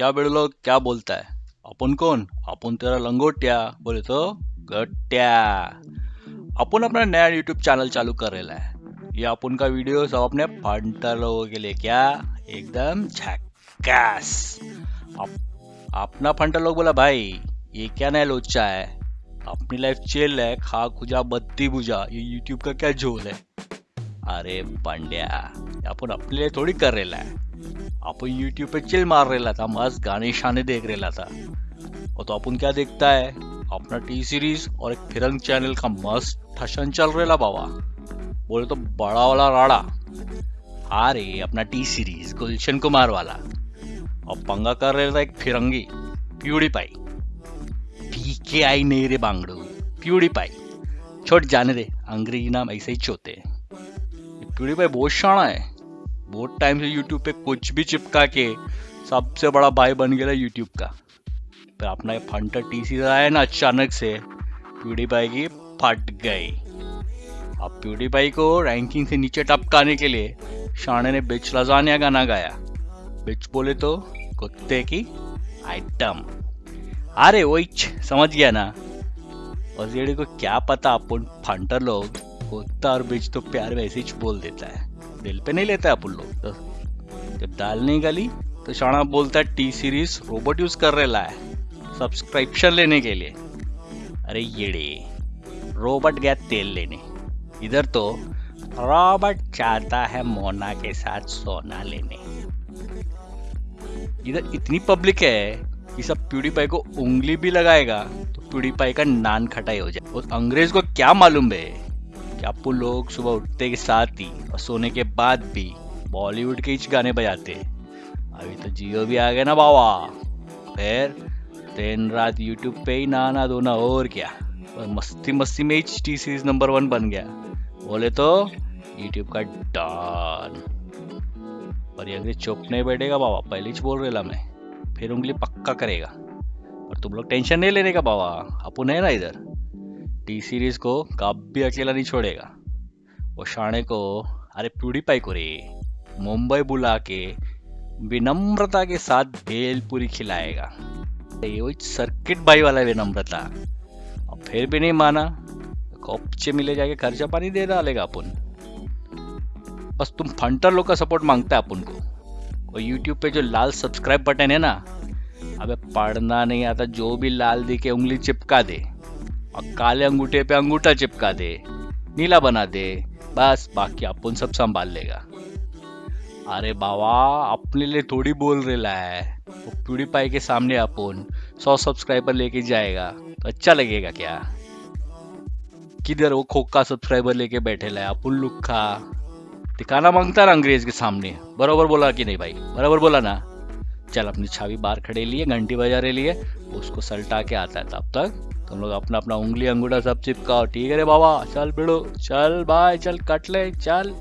क्या बेड़ लोग क्या बोलता है? अपन कौन? अपन तेरा लंगोटिया। बोले तो गट्ट्या अपन अपना नया यूट्यूब चैनल चालू कर रहा है। ये अपन का वीडियो सब अपने फंटर लोगों के लिए क्या? एकदम झक्कास। अप, अपना फंटर लोग बोला भाई ये क्या नया लोचा है? अपनी लाइफ चिल है खा खुजा बत्ती बुझा ये यूट्यूब का क्या झोल है? अरे पंड्या अपन अपने लिए थोड़ी कर रहा है। अपन यूट्यूब पे चिल मार रहा था मस्त गाने शाने देख रहा था और तो अपन क्या देखता है? अपना टी सीरीज़ और एक फिरंग चैनल का मस्त ठशन चल रहा बाबा। बोले तो बड़ा वाला राड़ा। अरे, अपना टी सीरीज़ गुलशन कुमार वाला। और पंगा कर रहा था एक फिरंगी प्यूडी पाई पीके आई नहीं रे बांगड़ू प्यूडी पाई छोट जाने दे, अंग्रेज़ी नाम ऐसे ही चोते प्यूडी पाई बहुत शाना है। बहुत टाइम से यूट्यूब पे कुछ भी चिपका के सबसे बड़ा भाई बन गया यूट्यूब का। पर अपना ये फंटर टी सी आया ना, अचानक से प्यूडीपाई की फट गई। अब प्यूडीपाई को रैंकिंग से नीचे टपकाने के लिए शाने ने बिच लजानिया गाना गाया। बिच बोले तो कुत्ते की आइटम अरे वही समझ गया ना? और को क्या पता, अपन फंटर लोग कुत्ता और बिच तो प्यार वैसे ही बोल देता है। दिल पे नहीं लेता अपन लोग। तो जब दाल नहीं गली तो शाना बोलता है, टी सीरीज़ रोबोट यूज़ कर रहा है सब्सक्रिप्शन लेने के लिए। अरे येड़े, रोबोट गया तेल लेने। इधर तो रॉबर्ट चाहता है मोना के साथ सोना लेने। इधर इतनी पब्लिक है कि सब प्यूडीपाई को उंगली भी लगाएगा तो प्यूडीपाई का नान खटाई हो जाए। और अंग्रेज़ को क्या मालूम है कि आपको लोग सुबह उठते के साथ ही और सोने के बाद भी बॉलीवुड के ही गाने बजाते अभी तो जियो भी आ गया ना बाबा। फिर दिन रात यूट्यूब पे ही नहाना धोना और क्या। और मस्ती मस्ती में ही टी सीरीज़ नंबर वन बन गया। बोले तो यूट्यूब का डॉन और ये चुप नहीं बैठेगा बाबा। पहले बोल रहा मैं। फिर उंगली पक्का करेगा। और तुम लोग टेंशन नहीं लेने का बाबा। अपन है ना इधर। टी सीरीज़ को कभी अकेला नहीं छोड़ेगा। वो शाणे को, अरे प्यूडीपाई को रे, मुंबई बुला के, विनम्रता के साथ भेलपुरी खिलाएगा। ये सर्किट भाई वाला विनम्रता। अब फिर भी नहीं माना, कॉपचे मिले जाके खर्चा पानी दे डालेगा अपन। बस तुम फंटर लोग का सपोर्ट माँगता है अपन को। और यूट्यूब पे जो लाल सब्सक्राइब बटन है ना, अबे पढ़ना नहीं आता, जो भी लाल दिखे, उंगली चिपका दे। और काले अंगूठे पे अंगूठा चिपका दे, नीला बना दे, बस, बाकी अपन सब संभाल लेगा। अरे बाबा, अपने लिए थोड़ी बोल रहा है। वो प्यूडीपाई के सामने अपन सौ सब्सक्राइबर लेके जाएगा तो अच्छा लगेगा क्या? किधर वो खोखा सब्सक्राइबर लेके बैठे लाए अपन लुखा दिखाना माँगता ना अंग्रेज़ के सामने? बराबर बोला कि नहीं भाई? बराबर बोला ना? चल, अपनी छावी बाहर खड़े लिए, घंटी बजा रहे लिए, उसको सलटा के आता है तब तक। तुम लोग अपना अपना उंगली, अंगूठा सब चिपकाओ। ठीक है रे बाबा? चल बिड़ो, चल बाय चल कट ले चल।